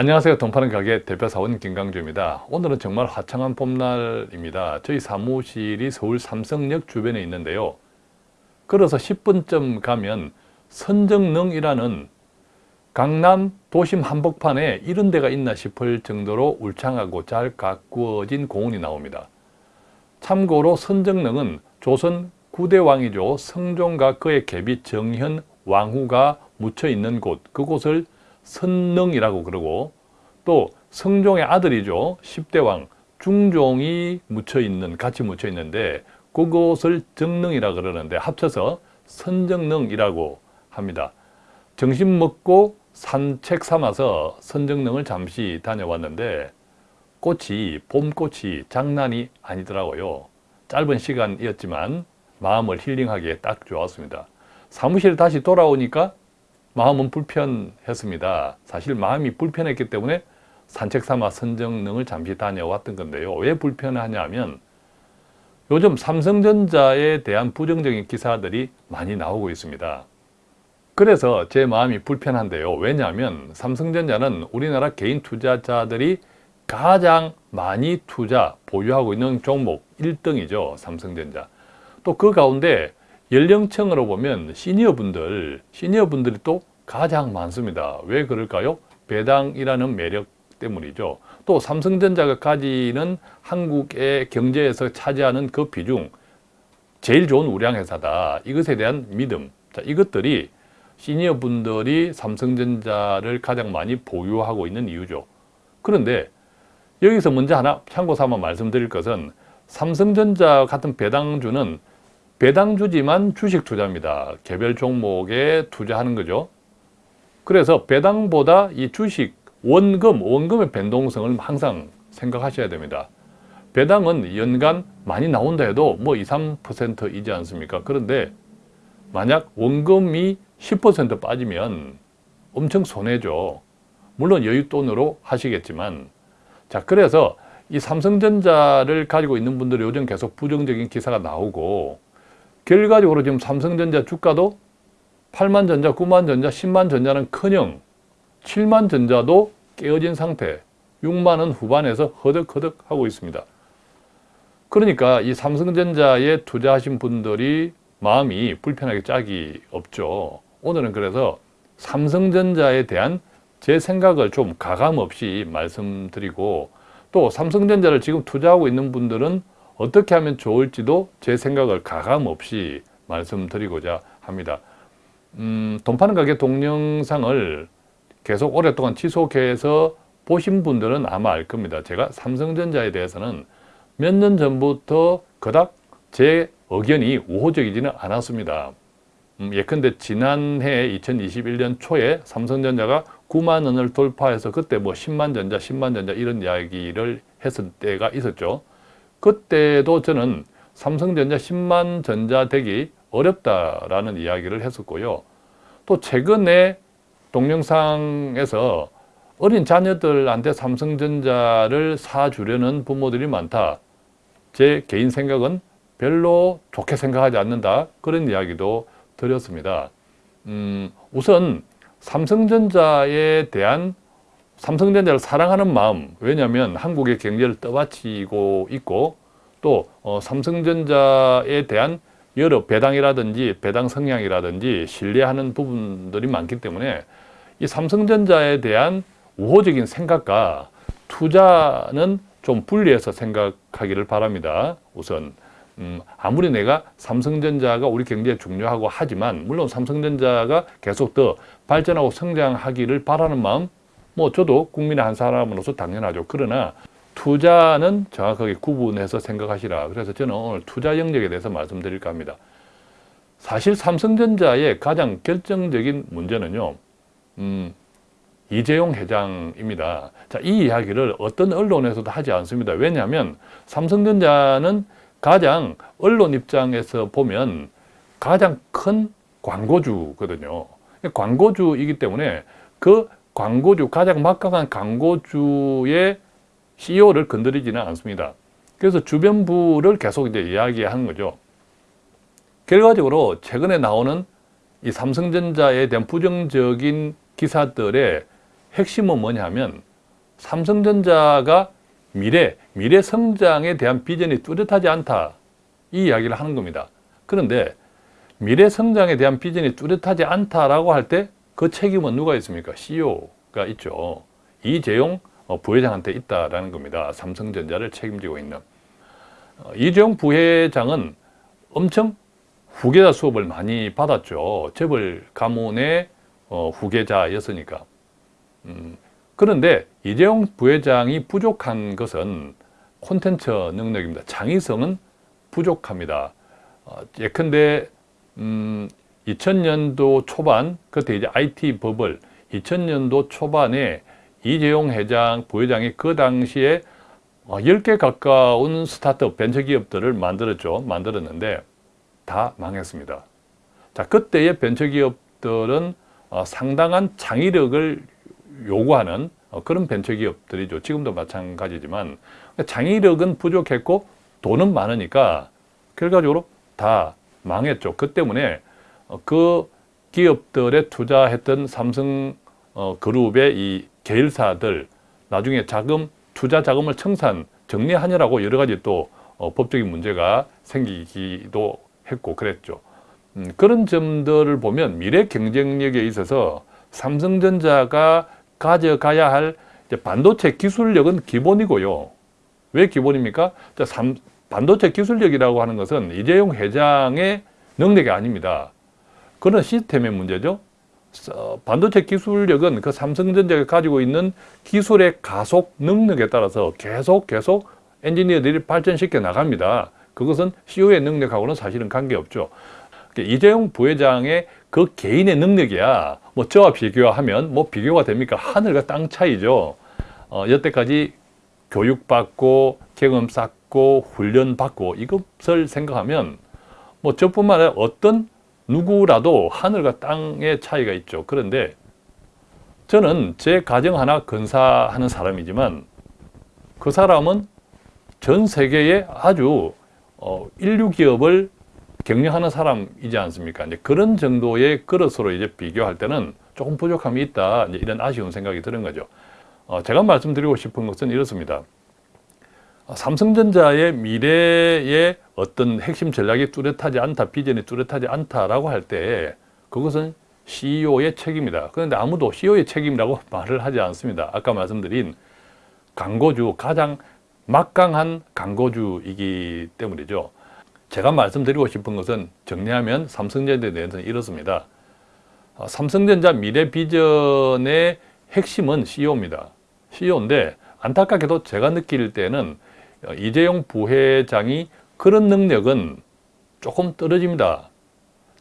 안녕하세요. 돈파는 가게 대표 사원 김강주입니다. 오늘은 정말 화창한 봄날입니다. 저희 사무실이 서울 삼성역 주변에 있는데요. 걸어서 10분쯤 가면 선정릉이라는 강남 도심 한복판에 이런 데가 있나 싶을 정도로 울창하고 잘 가꾸어진 공원이 나옵니다. 참고로 선정릉은 조선 9대 왕이죠. 성종과 그의 계비 정현 왕후가 묻혀 있는 곳, 그곳을 선릉이라고 그러고 또 성종의 아들이죠. 10대 왕 중종이 묻혀 있는 같이 묻혀 있는데 그곳을 정릉이라 그러는데 합쳐서 선정릉이라고 합니다. 점심 먹고 산책 삼아서 선정릉을 잠시 다녀왔는데 꽃이 봄꽃이 장난이 아니더라고요. 짧은 시간이었지만 마음을 힐링하기에 딱 좋았습니다. 사무실 다시 돌아오니까 마음은 불편했습니다. 사실 마음이 불편했기 때문에 산책 삼아 선정릉을 잠시 다녀왔던 건데요. 왜 불편하냐면 요즘 삼성전자에 대한 부정적인 기사들이 많이 나오고 있습니다. 그래서 제 마음이 불편한데요. 왜냐하면 삼성전자는 우리나라 개인 투자자들이 가장 많이 투자, 보유하고 있는 종목 1등이죠. 삼성전자. 또 그 가운데 연령층으로 보면 시니어분들, 시니어분들이 또 가장 많습니다. 왜 그럴까요? 배당이라는 매력 때문이죠. 또 삼성전자가 가지는 한국의 경제에서 차지하는 그 비중, 제일 좋은 우량회사다. 이것에 대한 믿음. 자, 이것들이 시니어 분들이 삼성전자를 가장 많이 보유하고 있는 이유죠. 그런데 여기서 먼저 하나 참고 삼아 말씀드릴 것은 삼성전자 같은 배당주는 배당주지만 주식 투자입니다. 개별 종목에 투자하는 거죠. 그래서 배당보다 이 주식, 원금, 원금의 변동성을 항상 생각하셔야 됩니다. 배당은 연간 많이 나온다 해도 뭐 2, 3%이지 않습니까? 그런데 만약 원금이 10% 빠지면 엄청 손해죠. 물론 여윳돈으로 하시겠지만 자 그래서 이 삼성전자를 가지고 있는 분들이 요즘 계속 부정적인 기사가 나오고 결과적으로 지금 삼성전자 주가도 8만 전자, 9만 전자, 10만 전자는 커녕 7만 전자도 깨어진 상태 6만 원 후반에서 허덕허덕 하고 있습니다. 그러니까 이 삼성전자에 투자하신 분들이 마음이 불편하게 짝이 없죠. 오늘은 그래서 삼성전자에 대한 제 생각을 좀 가감 없이 말씀드리고 또 삼성전자를 지금 투자하고 있는 분들은 어떻게 하면 좋을지도 제 생각을 가감 없이 말씀드리고자 합니다. 음, 돈 파는 가게 동영상을 계속 오랫동안 지속해서 보신 분들은 아마 알 겁니다. 제가 삼성전자에 대해서는 몇 년 전부터 그닥 제 의견이 우호적이지는 않았습니다. 음, 예컨대 지난해 2021년 초에 삼성전자가 9만 원을 돌파해서 그때 뭐 10만 전자, 10만 전자 이런 이야기를 했을 때가 있었죠. 그때도 저는 삼성전자 10만 전자 되기 어렵다라는 이야기를 했었고요. 또 최근에 동영상에서 어린 자녀들한테 삼성전자를 사주려는 부모들이 많다. 제 개인 생각은 별로 좋게 생각하지 않는다. 그런 이야기도 드렸습니다. 음, 우선 삼성전자에 대한 삼성전자를 사랑하는 마음 왜냐하면 한국의 경제를 떠받치고 있고 또 어, 삼성전자에 대한 여러 배당이라든지 배당 성향이라든지 신뢰하는 부분들이 많기 때문에 이 삼성전자에 대한 우호적인 생각과 투자는 좀 분리해서 생각하기를 바랍니다. 우선 음, 아무리 내가 삼성전자가 우리 경제에 중요하고 하지만 물론 삼성전자가 계속 더 발전하고 성장하기를 바라는 마음 뭐 저도 국민의 한 사람으로서 당연하죠. 그러나 투자는 정확하게 구분해서 생각하시라. 그래서 저는 오늘 투자 영역에 대해서 말씀드릴까 합니다. 사실 삼성전자의 가장 결정적인 문제는요. 음, 이재용 회장입니다. 자, 이 이야기를 어떤 언론에서도 하지 않습니다. 왜냐하면 삼성전자는 가장 언론 입장에서 보면 가장 큰 광고주거든요. 광고주이기 때문에 그 광고주, 가장 막강한 광고주의 CEO를 건드리지는 않습니다. 그래서 주변부를 계속 이제 이야기하는 거죠. 결과적으로 최근에 나오는 이 삼성전자에 대한 부정적인 기사들의 핵심은 뭐냐면 삼성전자가 미래, 미래 성장에 대한 비전이 뚜렷하지 않다. 이 이야기를 하는 겁니다. 그런데 미래 성장에 대한 비전이 뚜렷하지 않다라고 할 때 그 책임은 누가 있습니까? CEO가 있죠. 이재용 어, 부회장한테 있다라는 겁니다. 삼성전자를 책임지고 있는. 어, 이재용 부회장은 엄청 후계자 수업을 많이 받았죠. 재벌 가문의 어, 후계자였으니까. 음, 그런데 이재용 부회장이 부족한 것은 콘텐츠 능력입니다. 창의성은 부족합니다. 어, 예컨대 음, 2000년도 초반 그때 이제 IT 버블 2000년도 초반에 이재용 회장 부회장이 그 당시에 10개 가까운 스타트업 벤처기업들을 만들었죠. 만들었는데 다 망했습니다. 자, 그때의 벤처기업들은 어, 상당한 창의력을 요구하는 어, 그런 벤처기업들이죠. 지금도 마찬가지지만 창의력은 부족했고 돈은 많으니까 결과적으로 다 망했죠. 그 때문에 어, 그 기업들에 투자했던 삼성 어, 그룹의 이 계열사들 나중에 자금 투자 자금을 청산 정리하느라고 여러 가지 또 어, 법적인 문제가 생기기도 했고 그랬죠. 음, 그런 점들을 보면 미래 경쟁력에 있어서 삼성전자가 가져가야 할 반도체 기술력은 기본이고요. 왜 기본입니까? 반도체 기술력이라고 하는 것은 이재용 회장의 능력이 아닙니다. 그런 시스템의 문제죠. 어, 반도체 기술력은 그 삼성전자가 가지고 있는 기술의 가속 능력에 따라서 계속 계속 엔지니어들이 발전시켜 나갑니다. 그것은 CEO의 능력하고는 사실은 관계없죠. 그러니까 이재용 부회장의 그 개인의 능력이야 뭐 저와 비교하면 뭐 비교가 됩니까? 하늘과 땅 차이죠. 어, 여태까지 교육받고 경험 쌓고 훈련받고 이것을 생각하면 뭐 저뿐만 아니라 어떤 누구라도 하늘과 땅의 차이가 있죠. 그런데 저는 제 가정 하나 건사하는 사람이지만 그 사람은 전 세계에 아주 어, 인류 기업을 경영하는 사람이지 않습니까? 이제 그런 정도의 그릇으로 이제 비교할 때는 조금 부족함이 있다. 이런 아쉬운 생각이 드는 거죠. 어, 제가 말씀드리고 싶은 것은 이렇습니다. 어, 삼성전자의 미래의 어떤 핵심 전략이 뚜렷하지 않다, 비전이 뚜렷하지 않다라고 할 때 그것은 CEO의 책임이다. 그런데 아무도 CEO의 책임이라고 말을 하지 않습니다. 아까 말씀드린 광고주, 가장 막강한 광고주이기 때문이죠. 제가 말씀드리고 싶은 것은 정리하면 삼성전자에 대해서는 이렇습니다. 어, 삼성전자 미래 비전의 핵심은 CEO입니다. CEO인데 안타깝게도 제가 느낄 때는 어, 이재용 부회장이 그런 능력은 조금 떨어집니다.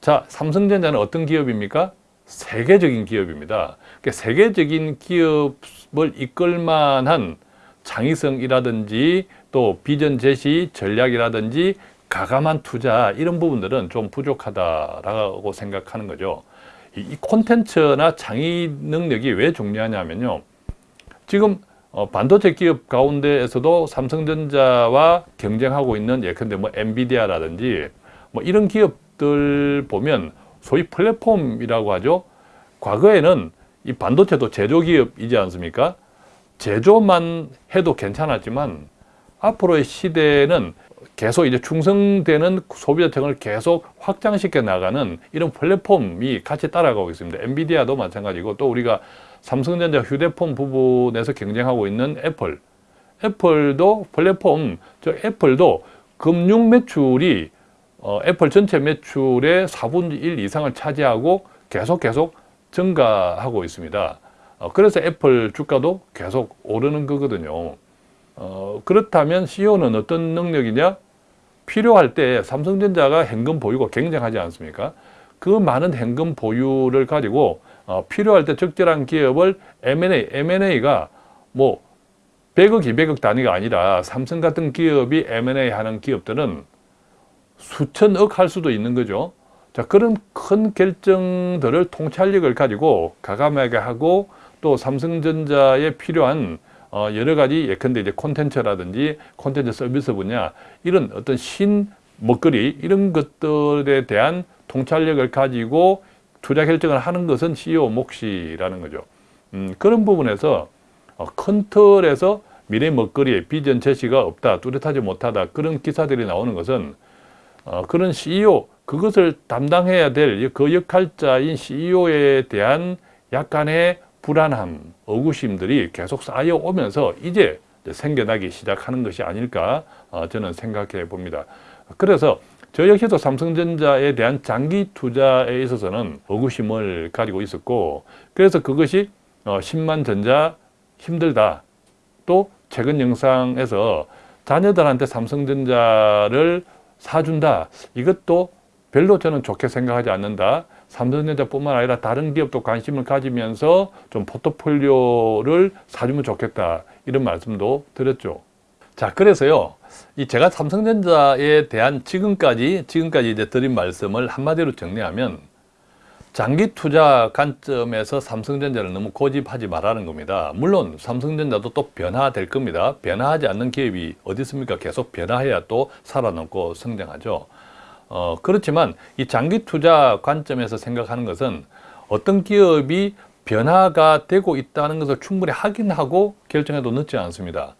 자, 삼성전자는 어떤 기업입니까? 세계적인 기업입니다. 그러니까 세계적인 기업을 이끌 만한 창의성이라든지 또 비전 제시 전략이라든지 가감한 투자 이런 부분들은 좀 부족하다라고 생각하는 거죠. 이 콘텐츠나 창의 능력이 왜 중요하냐면요. 지금 어, 반도체 기업 가운데에서도 삼성전자와 경쟁하고 있는 예컨대 뭐 엔비디아라든지 뭐 이런 기업들 보면 소위 플랫폼이라고 하죠. 과거에는 이 반도체도 제조기업이지 않습니까? 제조만 해도 괜찮았지만 앞으로의 시대는 계속 이제 충성되는 소비자층을 계속 확장시켜 나가는 이런 플랫폼이 같이 따라가고 있습니다. 엔비디아도 마찬가지고 또 우리가 삼성전자 휴대폰 부분에서 경쟁하고 있는 애플 애플도 플랫폼, 저 애플도 금융 매출이 어, 애플 전체 매출의 4분의 1 이상을 차지하고 계속 계속 증가하고 있습니다. 어, 그래서 애플 주가도 계속 오르는 거거든요. 어, 그렇다면 CEO는 어떤 능력이냐? 필요할 때 삼성전자가 현금 보유고 경쟁하지 않습니까? 그 많은 현금 보유를 가지고 어, 필요할 때 적절한 기업을 M&A, M&A가 뭐 100억, 200억 단위가 아니라 삼성 같은 기업이 M&A 하는 기업들은 수천억 할 수도 있는 거죠. 자, 그런 큰 결정들을 통찰력을 가지고 가감하게 하고 또 삼성전자에 필요한 어, 여러 가지 예컨대 이제 콘텐츠라든지 콘텐츠 서비스 분야 이런 어떤 신 먹거리 이런 것들에 대한 통찰력을 가지고 투자 결정을 하는 것은 CEO 몫이라는 거죠. 음, 그런 부분에서 어, 큰 틀에서 미래 먹거리에 비전 제시가 없다, 뚜렷하지 못하다 그런 기사들이 나오는 것은 어, 그런 CEO 그것을 담당해야 될 그 역할자인 CEO에 대한 약간의 불안함, 의구심들이 계속 쌓여오면서 이제 생겨나기 시작하는 것이 아닐까 어, 저는 생각해 봅니다. 그래서 저 역시도 삼성전자에 대한 장기 투자에 있어서는 의구심을 가지고 있었고 그래서 그것이 어, 10만 전자 힘들다. 또 최근 영상에서 자녀들한테 삼성전자를 사준다. 이것도 별로 저는 좋게 생각하지 않는다. 삼성전자뿐만 아니라 다른 기업도 관심을 가지면서 좀 포트폴리오를 사주면 좋겠다. 이런 말씀도 드렸죠. 자, 그래서요. 이 제가 삼성전자에 대한 지금까지 지금까지 이제 드린 말씀을 한마디로 정리하면 장기 투자 관점에서 삼성전자를 너무 고집하지 말라는 겁니다. 물론 삼성전자도 또 변화될 겁니다. 변화하지 않는 기업이 어디 있습니까? 계속 변화해야 또 살아남고 성장하죠. 어, 그렇지만 이 장기 투자 관점에서 생각하는 것은 어떤 기업이 변화가 되고 있다는 것을 충분히 확인하고 결정해도 늦지 않습니다.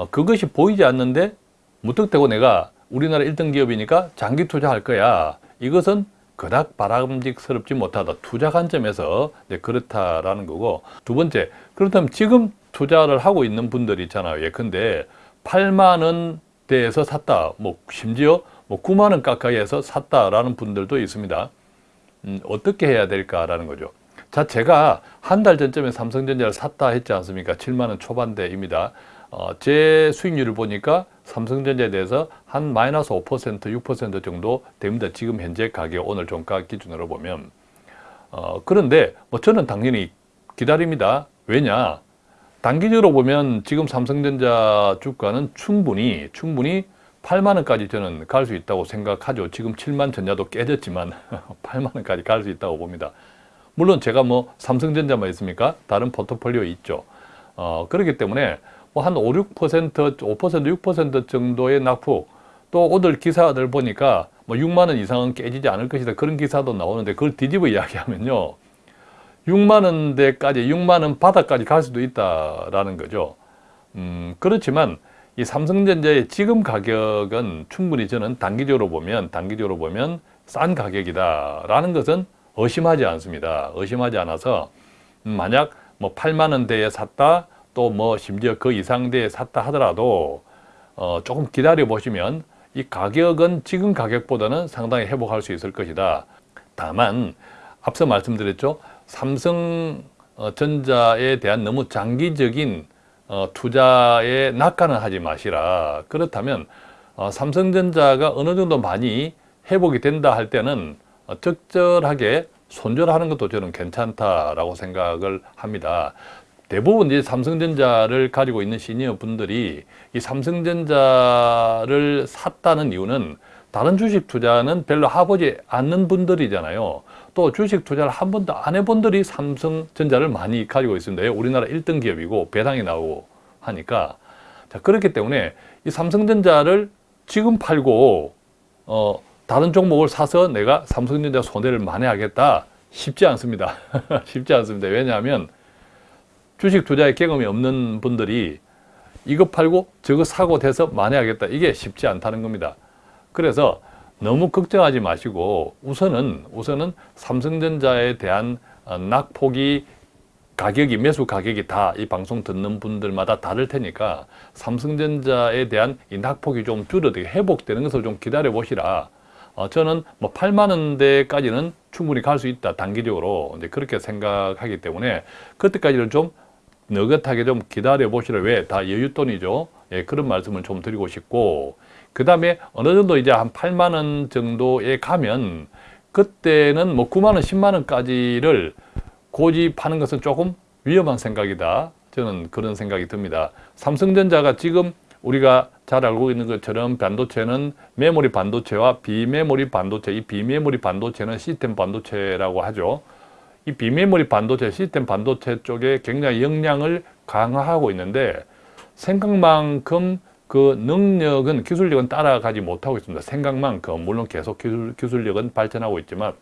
어, 그것이 보이지 않는데 무턱대고 내가 우리나라 1등 기업이니까 장기 투자할 거야. 이것은 그닥 바람직스럽지 못하다. 투자 관점에서 그렇다라는 거고 두 번째, 그렇다면 지금 투자를 하고 있는 분들이 있잖아요. 예컨대 8만 원대에서 샀다. 뭐 심지어 뭐 9만 원 가까이에서 샀다라는 분들도 있습니다. 음, 어떻게 해야 될까라는 거죠. 자, 제가 한 달 전쯤에 삼성전자를 샀다 했지 않습니까? 7만 원 초반대입니다. 어, 제 수익률을 보니까 삼성전자에 대해서 한 마이너스 5% 6% 정도 됩니다. 지금 현재 가격 오늘 종가 기준으로 보면 어, 그런데 뭐 저는 당연히 기다립니다. 왜냐? 단기적으로 보면 지금 삼성전자 주가는 충분히 충분히 8만 원까지 저는 갈 수 있다고 생각하죠. 지금 7만 전자도 깨졌지만 8만 원까지 갈 수 있다고 봅니다. 물론 제가 뭐 삼성전자만 있습니까? 다른 포트폴리오 있죠. 어, 그렇기 때문에 뭐 한 5, 6%, 5%, 6% 정도의 낙폭 또 오늘 기사들 보니까 뭐 6만 원 이상은 깨지지 않을 것이다. 그런 기사도 나오는데 그걸 뒤집어 이야기하면요. 6만 원대까지 6만 원 바닥까지 갈 수도 있다라는 거죠. 음, 그렇지만 이 삼성전자의 지금 가격은 충분히 저는 단기적으로 보면 단기적으로 보면 싼 가격이다 라는 것은 의심하지 않습니다. 의심하지 않아서 음, 만약 뭐 8만 원대에 샀다 또 뭐 심지어 그 이상대에 샀다 하더라도 어, 조금 기다려 보시면 이 가격은 지금 가격보다는 상당히 회복할 수 있을 것이다. 다만 앞서 말씀드렸죠. 삼성전자에 대한 너무 장기적인 어, 투자에 낙관을 하지 마시라. 그렇다면 어, 삼성전자가 어느 정도 많이 회복이 된다 할 때는 어, 적절하게 손절하는 것도 저는 괜찮다라고 생각을 합니다. 대부분 이제 삼성전자를 가지고 있는 시니어 분들이 이 삼성전자를 샀다는 이유는 다른 주식 투자는 별로 해보지 않는 분들이잖아요. 또 주식 투자를 한 번도 안 해본 분들이 삼성전자를 많이 가지고 있습니다. 우리나라 1등 기업이고 배당이 나오고 하니까 자 그렇기 때문에 이 삼성전자를 지금 팔고 어 다른 종목을 사서 내가 삼성전자 손해를 만회하겠다 쉽지 않습니다. 쉽지 않습니다. 왜냐하면 주식 투자에 경험이 없는 분들이 이거 팔고 저거 사고 돼서 만회하겠다. 이게 쉽지 않다는 겁니다. 그래서 너무 걱정하지 마시고 우선은 우선은 삼성전자에 대한 어, 낙폭이 가격이 매수 가격이 다 이 방송 듣는 분들마다 다를 테니까 삼성전자에 대한 이 낙폭이 좀 줄어들게 회복되는 것을 좀 기다려 보시라. 어, 저는 뭐 8만 원대까지는 충분히 갈 수 있다 단기적으로 이제 그렇게 생각하기 때문에 그때까지는 좀 너긋하게 좀 기다려 보시라. 왜? 다 여윳돈이죠. 예, 그런 말씀을 좀 드리고 싶고 그 다음에 어느 정도 이제 한 8만 원 정도에 가면 그때는 뭐 9만 원, 10만 원까지를 고집하는 것은 조금 위험한 생각이다. 저는 그런 생각이 듭니다. 삼성전자가 지금 우리가 잘 알고 있는 것처럼 반도체는 메모리 반도체와 비메모리 반도체, 이 비메모리 반도체는 시스템 반도체라고 하죠. 이 비메모리 반도체, 시스템 반도체 쪽에 굉장히 역량을 강화하고 있는데 생각만큼 그 능력은 기술력은 따라가지 못하고 있습니다. 생각만큼 물론 계속 기술, 기술력은 발전하고 있지만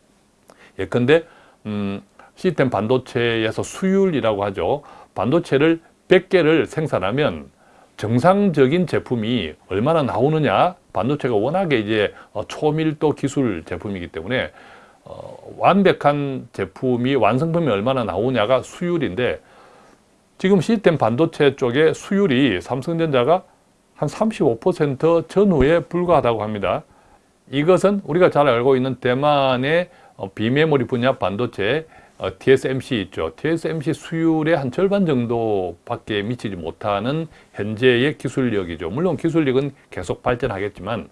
예컨대 음, 시스템 반도체에서 수율이라고 하죠. 반도체를 100개를 생산하면 정상적인 제품이 얼마나 나오느냐 반도체가 워낙에 이제 어, 초밀도 기술 제품이기 때문에 어, 완벽한 제품이 완성품이 얼마나 나오냐가 수율인데 지금 시스템 반도체 쪽에 수율이 삼성전자가 한 35% 전후에 불과하다고 합니다. 이것은 우리가 잘 알고 있는 대만의 어, 비메모리 분야 반도체 어, TSMC 있죠. TSMC 수율의 한 절반 정도밖에 미치지 못하는 현재의 기술력이죠. 물론 기술력은 계속 발전하겠지만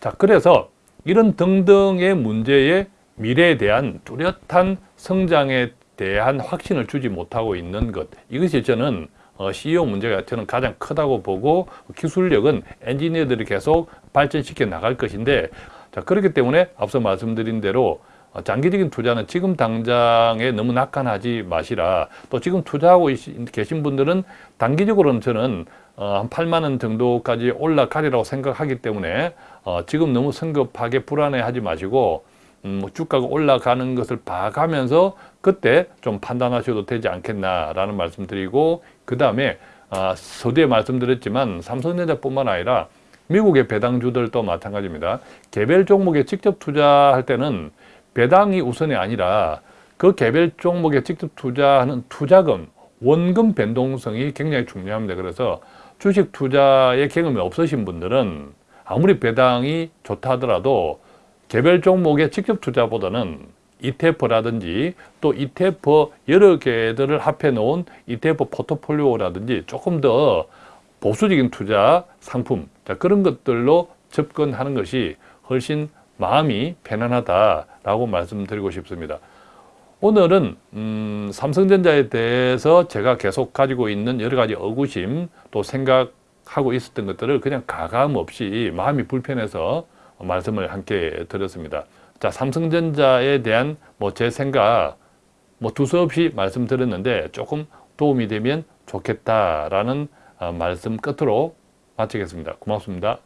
자 그래서 이런 등등의 문제에 미래에 대한 뚜렷한 성장에 대한 확신을 주지 못하고 있는 것 이것이 저는 어, CEO 문제가 저는 가장 크다고 보고 기술력은 엔지니어들이 계속 발전시켜 나갈 것인데 자 그렇기 때문에 앞서 말씀드린 대로 어, 장기적인 투자는 지금 당장에 너무 낙관하지 마시라. 또 지금 투자하고 계신 분들은 단기적으로는 저는 어, 한 8만 원 정도까지 올라가리라고 생각하기 때문에 어, 지금 너무 성급하게 불안해하지 마시고 음, 뭐 주가가 올라가는 것을 봐가면서 그때 좀 판단하셔도 되지 않겠나라는 말씀드리고 그 다음에 아, 서두에 말씀드렸지만 삼성전자뿐만 아니라 미국의 배당주들도 마찬가지입니다. 개별 종목에 직접 투자할 때는 배당이 우선이 아니라 그 개별 종목에 직접 투자하는 투자금, 원금 변동성이 굉장히 중요합니다. 그래서 주식 투자의 경험이 없으신 분들은 아무리 배당이 좋다 하더라도 개별 종목에 직접 투자보다는 ETF라든지 또 ETF 여러 개들을 합해 놓은 ETF 포트폴리오라든지 조금 더 보수적인 투자 상품 자, 그런 것들로 접근하는 것이 훨씬 마음이 편안하다라고 말씀드리고 싶습니다. 오늘은 음, 삼성전자에 대해서 제가 계속 가지고 있는 여러 가지 의구심 또 생각하고 있었던 것들을 그냥 가감 없이 마음이 불편해서 말씀을 함께 드렸습니다. 자, 삼성전자에 대한 뭐 제 생각 뭐 두서없이 말씀드렸는데 조금 도움이 되면 좋겠다라는 어, 말씀 끝으로 마치겠습니다. 고맙습니다.